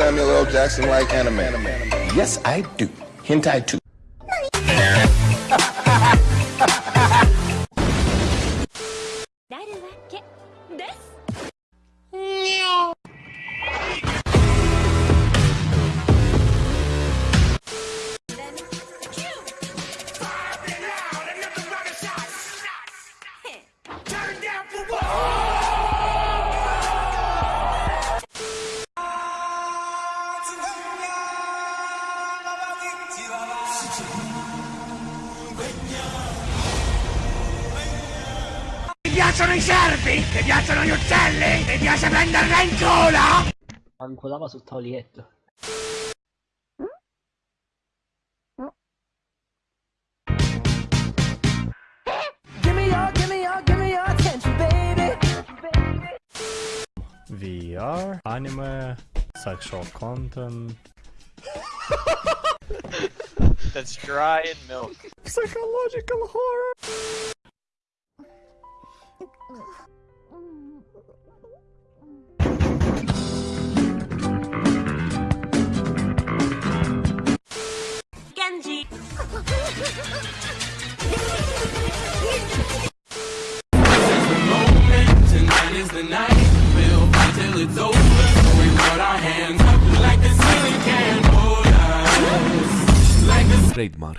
Samuel L. Jackson like anime? Yes, I do. Hentai too. Ti piacciono i cervi? Ti piacciono gli uccelli? Ti piace prenderla in culo? Ancolava sul tavolietto. VR, anime, sexual content, That's dry and milk. psychological horror. Genji. Trademark.